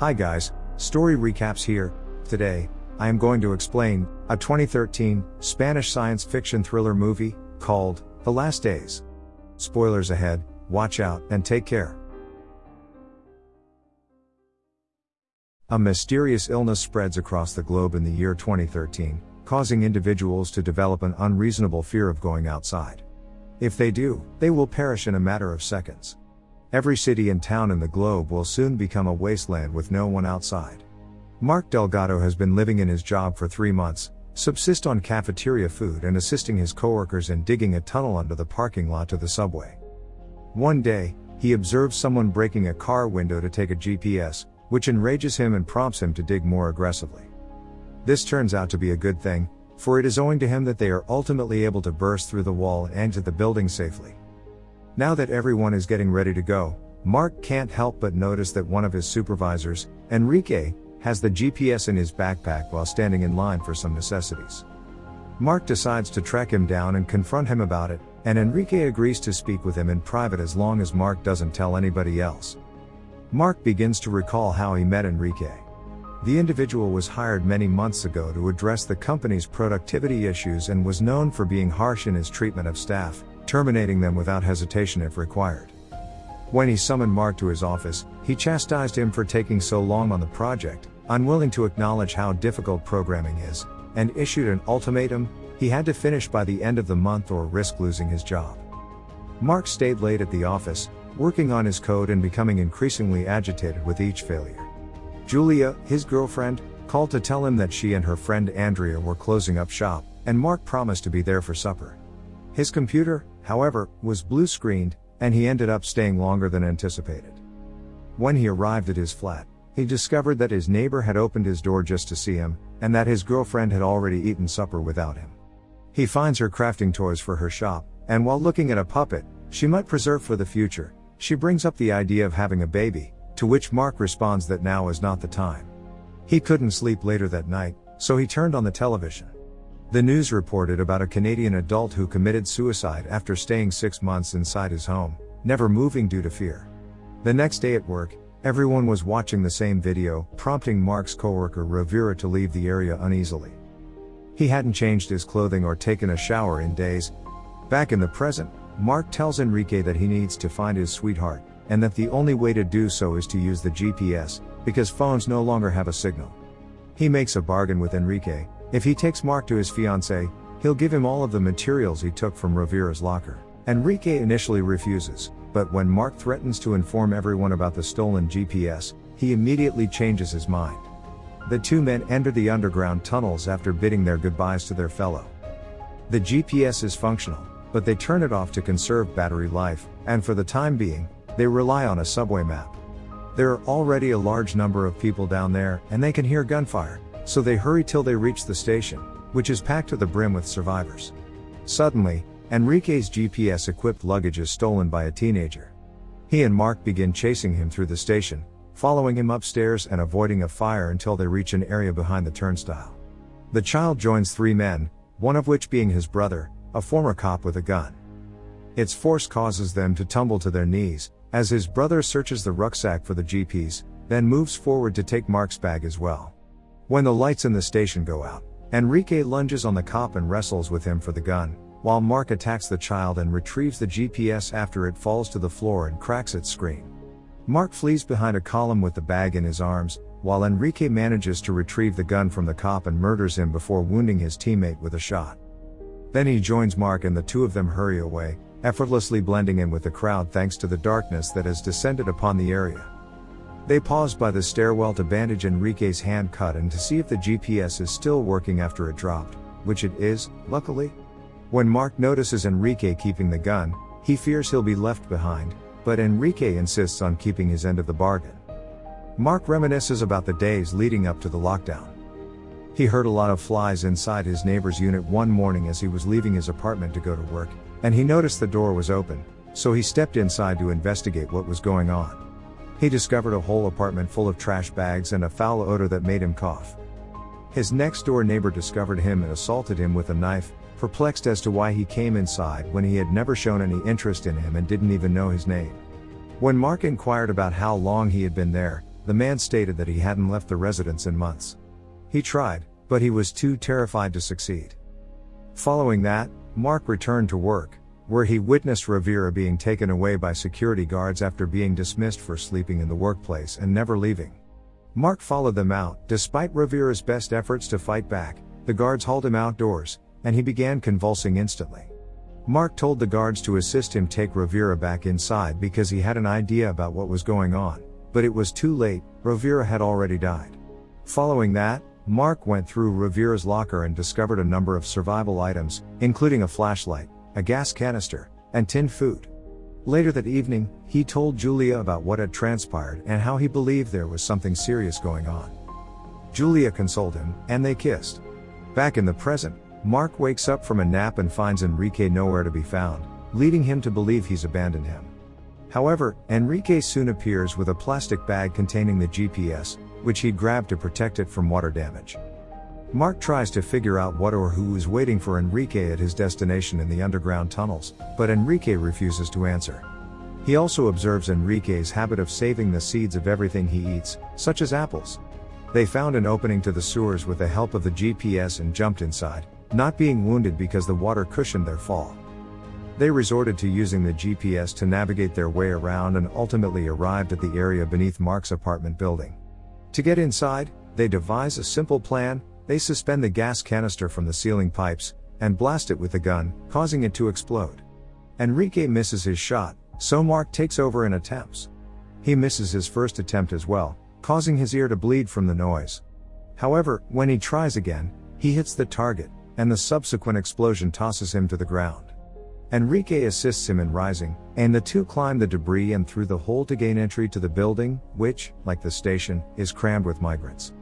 Hi guys, story recaps here. Today, I am going to explain a 2013 Spanish science fiction thriller movie called The Last Days. Spoilers ahead, watch out and take care. A mysterious illness spreads across the globe in the year 2013, causing individuals to develop an unreasonable fear of going outside. If they do, they will perish in a matter of seconds. Every city and town in the globe will soon become a wasteland with no one outside. Mark Delgado has been living in his job for three months, subsist on cafeteria food and assisting his coworkers in digging a tunnel under the parking lot to the subway. One day, he observes someone breaking a car window to take a GPS, which enrages him and prompts him to dig more aggressively. This turns out to be a good thing, for it is owing to him that they are ultimately able to burst through the wall and enter the building safely. Now that everyone is getting ready to go, Mark can't help but notice that one of his supervisors, Enrique, has the GPS in his backpack while standing in line for some necessities. Mark decides to track him down and confront him about it, and Enrique agrees to speak with him in private as long as Mark doesn't tell anybody else. Mark begins to recall how he met Enrique. The individual was hired many months ago to address the company's productivity issues and was known for being harsh in his treatment of staff, terminating them without hesitation if required. When he summoned Mark to his office, he chastised him for taking so long on the project, unwilling to acknowledge how difficult programming is, and issued an ultimatum he had to finish by the end of the month or risk losing his job. Mark stayed late at the office, working on his code and becoming increasingly agitated with each failure. Julia, his girlfriend, called to tell him that she and her friend Andrea were closing up shop, and Mark promised to be there for supper. His computer, however, was blue screened, and he ended up staying longer than anticipated. When he arrived at his flat, he discovered that his neighbor had opened his door just to see him, and that his girlfriend had already eaten supper without him. He finds her crafting toys for her shop, and while looking at a puppet, she might preserve for the future, she brings up the idea of having a baby, to which Mark responds that now is not the time. He couldn't sleep later that night, so he turned on the television. The news reported about a Canadian adult who committed suicide after staying six months inside his home, never moving due to fear. The next day at work, everyone was watching the same video, prompting Mark's coworker Rovira to leave the area uneasily. He hadn't changed his clothing or taken a shower in days. Back in the present, Mark tells Enrique that he needs to find his sweetheart, and that the only way to do so is to use the GPS, because phones no longer have a signal. He makes a bargain with Enrique, if he takes Mark to his fiancée, he'll give him all of the materials he took from Rovira's locker. Enrique initially refuses, but when Mark threatens to inform everyone about the stolen GPS, he immediately changes his mind. The two men enter the underground tunnels after bidding their goodbyes to their fellow. The GPS is functional, but they turn it off to conserve battery life, and for the time being, they rely on a subway map. There are already a large number of people down there, and they can hear gunfire, so they hurry till they reach the station, which is packed to the brim with survivors. Suddenly, Enrique's GPS equipped luggage is stolen by a teenager. He and Mark begin chasing him through the station, following him upstairs and avoiding a fire until they reach an area behind the turnstile. The child joins three men, one of which being his brother, a former cop with a gun. Its force causes them to tumble to their knees, as his brother searches the rucksack for the GPS, then moves forward to take Mark's bag as well. When the lights in the station go out, Enrique lunges on the cop and wrestles with him for the gun, while Mark attacks the child and retrieves the GPS after it falls to the floor and cracks its screen. Mark flees behind a column with the bag in his arms, while Enrique manages to retrieve the gun from the cop and murders him before wounding his teammate with a shot. Then he joins Mark and the two of them hurry away, effortlessly blending in with the crowd thanks to the darkness that has descended upon the area. They pause by the stairwell to bandage Enrique's hand cut and to see if the GPS is still working after it dropped, which it is, luckily. When Mark notices Enrique keeping the gun, he fears he'll be left behind, but Enrique insists on keeping his end of the bargain. Mark reminisces about the days leading up to the lockdown. He heard a lot of flies inside his neighbor's unit one morning as he was leaving his apartment to go to work, and he noticed the door was open, so he stepped inside to investigate what was going on. He discovered a whole apartment full of trash bags and a foul odor that made him cough. His next door neighbor discovered him and assaulted him with a knife, perplexed as to why he came inside when he had never shown any interest in him and didn't even know his name. When Mark inquired about how long he had been there, the man stated that he hadn't left the residence in months. He tried, but he was too terrified to succeed. Following that, Mark returned to work, where he witnessed Rivera being taken away by security guards after being dismissed for sleeping in the workplace and never leaving. Mark followed them out, despite Rivera's best efforts to fight back, the guards hauled him outdoors, and he began convulsing instantly. Mark told the guards to assist him take Rivera back inside because he had an idea about what was going on, but it was too late, Rivera had already died. Following that, Mark went through Rivera's locker and discovered a number of survival items, including a flashlight, a gas canister, and tinned food. Later that evening, he told Julia about what had transpired and how he believed there was something serious going on. Julia consoled him, and they kissed. Back in the present, Mark wakes up from a nap and finds Enrique nowhere to be found, leading him to believe he's abandoned him. However, Enrique soon appears with a plastic bag containing the GPS, which he'd grabbed to protect it from water damage. Mark tries to figure out what or who is waiting for Enrique at his destination in the underground tunnels, but Enrique refuses to answer. He also observes Enrique's habit of saving the seeds of everything he eats, such as apples. They found an opening to the sewers with the help of the GPS and jumped inside, not being wounded because the water cushioned their fall. They resorted to using the GPS to navigate their way around and ultimately arrived at the area beneath Mark's apartment building. To get inside, they devise a simple plan they suspend the gas canister from the ceiling pipes and blast it with the gun, causing it to explode. Enrique misses his shot, so Mark takes over and attempts. He misses his first attempt as well, causing his ear to bleed from the noise. However, when he tries again, he hits the target, and the subsequent explosion tosses him to the ground. Enrique assists him in rising, and the two climb the debris and through the hole to gain entry to the building, which, like the station, is crammed with migrants.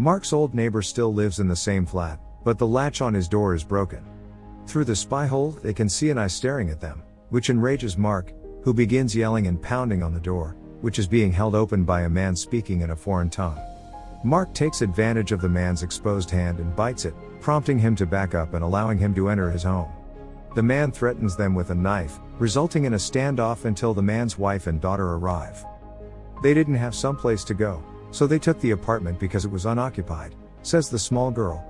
Mark's old neighbor still lives in the same flat, but the latch on his door is broken. Through the spy hole, they can see an eye staring at them, which enrages Mark, who begins yelling and pounding on the door, which is being held open by a man speaking in a foreign tongue. Mark takes advantage of the man's exposed hand and bites it, prompting him to back up and allowing him to enter his home. The man threatens them with a knife, resulting in a standoff until the man's wife and daughter arrive. They didn't have someplace to go, so they took the apartment because it was unoccupied, says the small girl.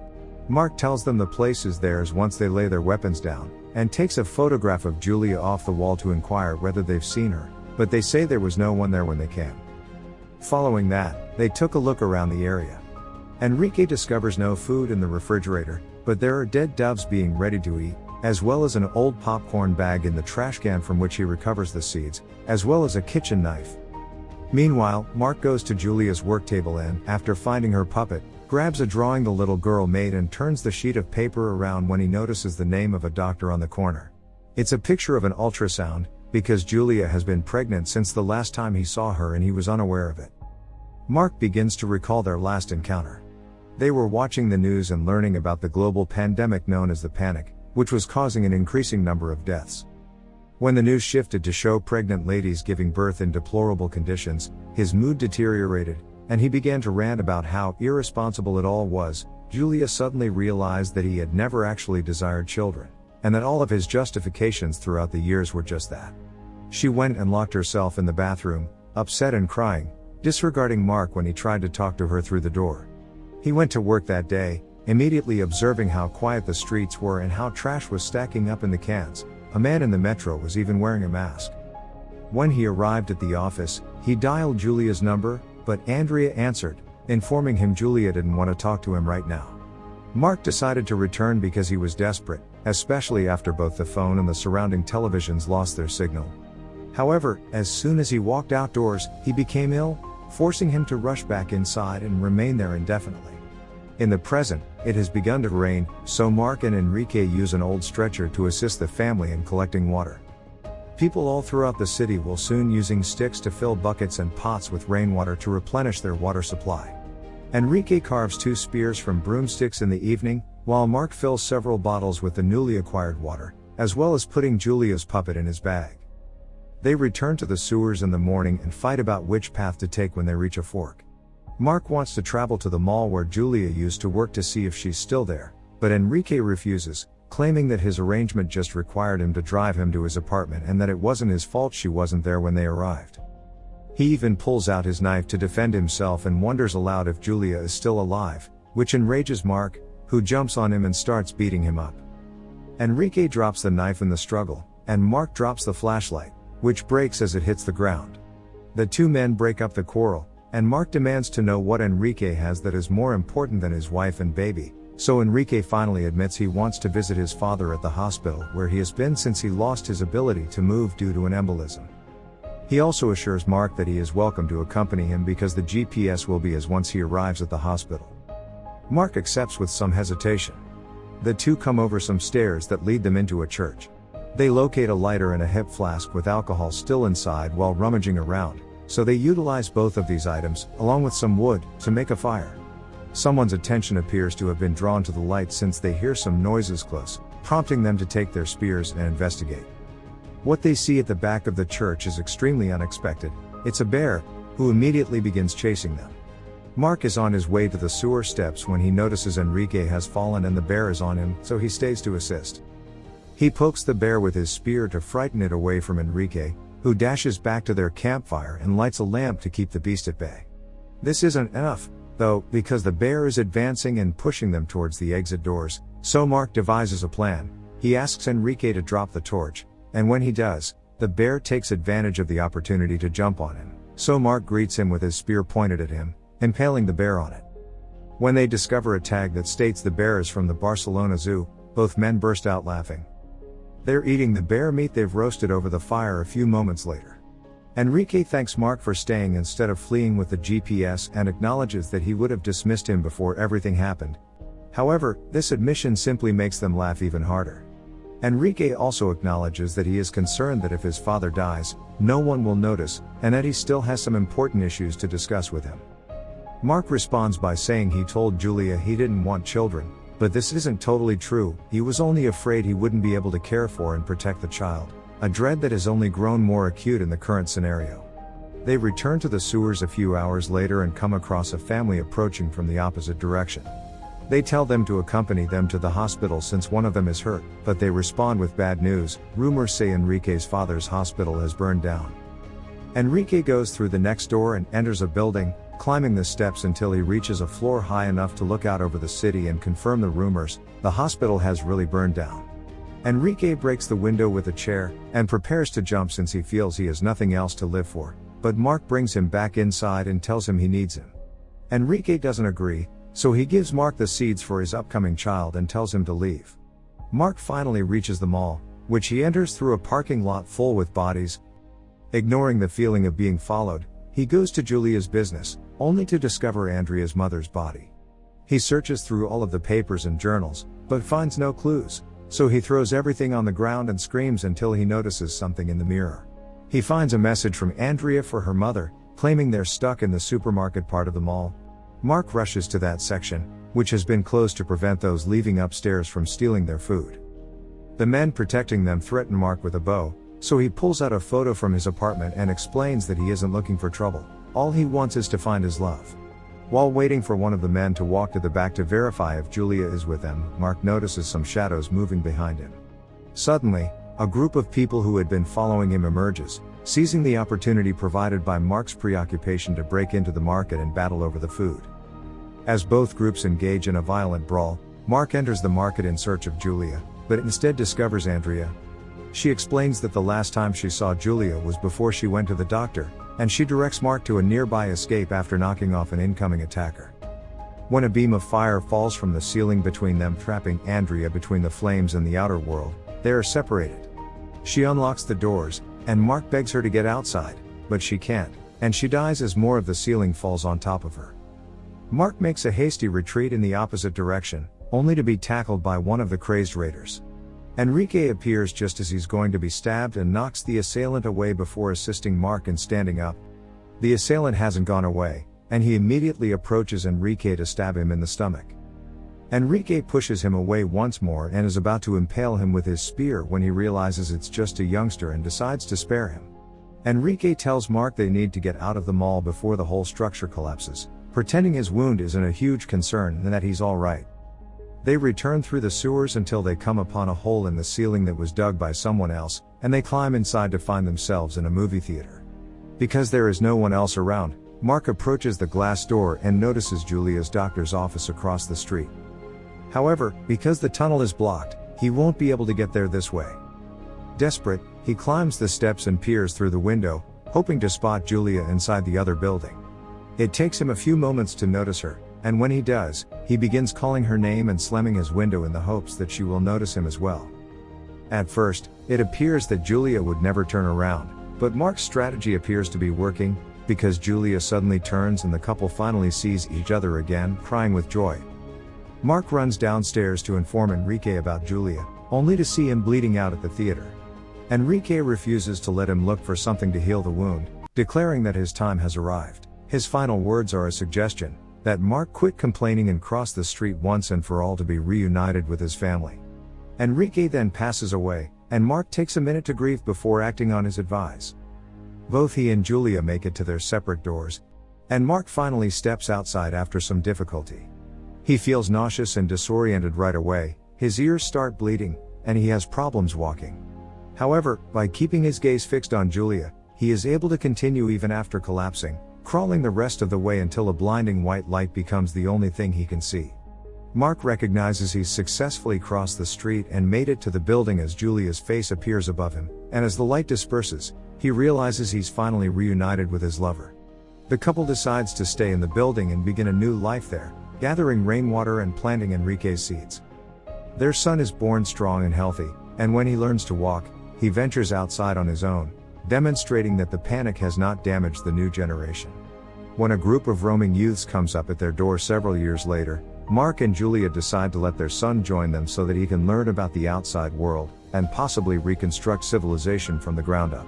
Mark tells them the place is theirs once they lay their weapons down, and takes a photograph of Julia off the wall to inquire whether they've seen her, but they say there was no one there when they came. Following that, they took a look around the area. Enrique discovers no food in the refrigerator, but there are dead doves being ready to eat, as well as an old popcorn bag in the trash can from which he recovers the seeds, as well as a kitchen knife. Meanwhile, Mark goes to Julia's work table and, after finding her puppet, grabs a drawing the little girl made and turns the sheet of paper around when he notices the name of a doctor on the corner. It's a picture of an ultrasound, because Julia has been pregnant since the last time he saw her and he was unaware of it. Mark begins to recall their last encounter. They were watching the news and learning about the global pandemic known as the panic, which was causing an increasing number of deaths. When the news shifted to show pregnant ladies giving birth in deplorable conditions, his mood deteriorated, and he began to rant about how irresponsible it all was. Julia suddenly realized that he had never actually desired children, and that all of his justifications throughout the years were just that. She went and locked herself in the bathroom, upset and crying, disregarding Mark when he tried to talk to her through the door. He went to work that day, immediately observing how quiet the streets were and how trash was stacking up in the cans, a man in the metro was even wearing a mask. When he arrived at the office, he dialed Julia's number, but Andrea answered, informing him Julia didn't want to talk to him right now. Mark decided to return because he was desperate, especially after both the phone and the surrounding televisions lost their signal. However, as soon as he walked outdoors, he became ill, forcing him to rush back inside and remain there indefinitely. In the present, it has begun to rain, so Mark and Enrique use an old stretcher to assist the family in collecting water. People all throughout the city will soon using sticks to fill buckets and pots with rainwater to replenish their water supply. Enrique carves two spears from broomsticks in the evening, while Mark fills several bottles with the newly acquired water, as well as putting Julia's puppet in his bag. They return to the sewers in the morning and fight about which path to take when they reach a fork. Mark wants to travel to the mall where Julia used to work to see if she's still there, but Enrique refuses, claiming that his arrangement just required him to drive him to his apartment and that it wasn't his fault she wasn't there when they arrived. He even pulls out his knife to defend himself and wonders aloud if Julia is still alive, which enrages Mark, who jumps on him and starts beating him up. Enrique drops the knife in the struggle, and Mark drops the flashlight, which breaks as it hits the ground. The two men break up the quarrel, and Mark demands to know what Enrique has that is more important than his wife and baby, so Enrique finally admits he wants to visit his father at the hospital where he has been since he lost his ability to move due to an embolism. He also assures Mark that he is welcome to accompany him because the GPS will be as once he arrives at the hospital. Mark accepts with some hesitation. The two come over some stairs that lead them into a church. They locate a lighter and a hip flask with alcohol still inside while rummaging around, so they utilize both of these items, along with some wood, to make a fire. Someone's attention appears to have been drawn to the light since they hear some noises close, prompting them to take their spears and investigate. What they see at the back of the church is extremely unexpected. It's a bear, who immediately begins chasing them. Mark is on his way to the sewer steps when he notices Enrique has fallen and the bear is on him, so he stays to assist. He pokes the bear with his spear to frighten it away from Enrique, who dashes back to their campfire and lights a lamp to keep the beast at bay. This isn't enough, though, because the bear is advancing and pushing them towards the exit doors, so Mark devises a plan. He asks Enrique to drop the torch, and when he does, the bear takes advantage of the opportunity to jump on him. So Mark greets him with his spear pointed at him, impaling the bear on it. When they discover a tag that states the bear is from the Barcelona Zoo, both men burst out laughing. They're eating the bear meat they've roasted over the fire a few moments later. Enrique thanks Mark for staying instead of fleeing with the GPS and acknowledges that he would have dismissed him before everything happened. However, this admission simply makes them laugh even harder. Enrique also acknowledges that he is concerned that if his father dies, no one will notice, and that he still has some important issues to discuss with him. Mark responds by saying he told Julia he didn't want children, but this isn't totally true, he was only afraid he wouldn't be able to care for and protect the child, a dread that has only grown more acute in the current scenario. They return to the sewers a few hours later and come across a family approaching from the opposite direction. They tell them to accompany them to the hospital since one of them is hurt, but they respond with bad news. Rumors say Enrique's father's hospital has burned down. Enrique goes through the next door and enters a building, climbing the steps until he reaches a floor high enough to look out over the city and confirm the rumors the hospital has really burned down. Enrique breaks the window with a chair and prepares to jump since he feels he has nothing else to live for, but Mark brings him back inside and tells him he needs him. Enrique doesn't agree, so he gives Mark the seeds for his upcoming child and tells him to leave. Mark finally reaches the mall, which he enters through a parking lot full with bodies. Ignoring the feeling of being followed, he goes to Julia's business, only to discover Andrea's mother's body. He searches through all of the papers and journals, but finds no clues, so he throws everything on the ground and screams until he notices something in the mirror. He finds a message from Andrea for her mother, claiming they're stuck in the supermarket part of the mall, Mark rushes to that section, which has been closed to prevent those leaving upstairs from stealing their food. The men protecting them threaten Mark with a bow, so he pulls out a photo from his apartment and explains that he isn't looking for trouble, all he wants is to find his love. While waiting for one of the men to walk to the back to verify if Julia is with them, Mark notices some shadows moving behind him. Suddenly, a group of people who had been following him emerges, seizing the opportunity provided by Mark's preoccupation to break into the market and battle over the food. As both groups engage in a violent brawl, Mark enters the market in search of Julia, but instead discovers Andrea. She explains that the last time she saw Julia was before she went to the doctor, and she directs Mark to a nearby escape after knocking off an incoming attacker. When a beam of fire falls from the ceiling between them, trapping Andrea between the flames and the outer world, they are separated. She unlocks the doors, and Mark begs her to get outside, but she can't, and she dies as more of the ceiling falls on top of her. Mark makes a hasty retreat in the opposite direction, only to be tackled by one of the crazed raiders. Enrique appears just as he's going to be stabbed and knocks the assailant away before assisting Mark in standing up. The assailant hasn't gone away, and he immediately approaches Enrique to stab him in the stomach. Enrique pushes him away once more and is about to impale him with his spear when he realizes it's just a youngster and decides to spare him. Enrique tells Mark they need to get out of the mall before the whole structure collapses, pretending his wound isn't a huge concern and that he's alright. They return through the sewers until they come upon a hole in the ceiling that was dug by someone else, and they climb inside to find themselves in a movie theater. Because there is no one else around, Mark approaches the glass door and notices Julia's doctor's office across the street. However, because the tunnel is blocked, he won't be able to get there this way. Desperate, he climbs the steps and peers through the window, hoping to spot Julia inside the other building. It takes him a few moments to notice her, and when he does, he begins calling her name and slamming his window in the hopes that she will notice him as well. At first, it appears that Julia would never turn around, but Mark's strategy appears to be working, because Julia suddenly turns and the couple finally sees each other again, crying with joy. Mark runs downstairs to inform Enrique about Julia, only to see him bleeding out at the theater. Enrique refuses to let him look for something to heal the wound, declaring that his time has arrived. His final words are a suggestion that Mark quit complaining and crossed the street once and for all to be reunited with his family. Enrique then passes away, and Mark takes a minute to grieve before acting on his advice. Both he and Julia make it to their separate doors, and Mark finally steps outside after some difficulty. He feels nauseous and disoriented right away, his ears start bleeding, and he has problems walking. However, by keeping his gaze fixed on Julia, he is able to continue even after collapsing, crawling the rest of the way until a blinding white light becomes the only thing he can see. Mark recognizes he's successfully crossed the street and made it to the building as Julia's face appears above him, and as the light disperses, he realizes he's finally reunited with his lover. The couple decides to stay in the building and begin a new life there, gathering rainwater and planting Enrique's seeds. Their son is born strong and healthy, and when he learns to walk, he ventures outside on his own, demonstrating that the panic has not damaged the new generation. When a group of roaming youths comes up at their door several years later, Mark and Julia decide to let their son join them so that he can learn about the outside world, and possibly reconstruct civilization from the ground up.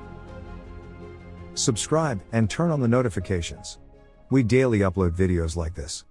Subscribe and turn on the notifications. We daily upload videos like this.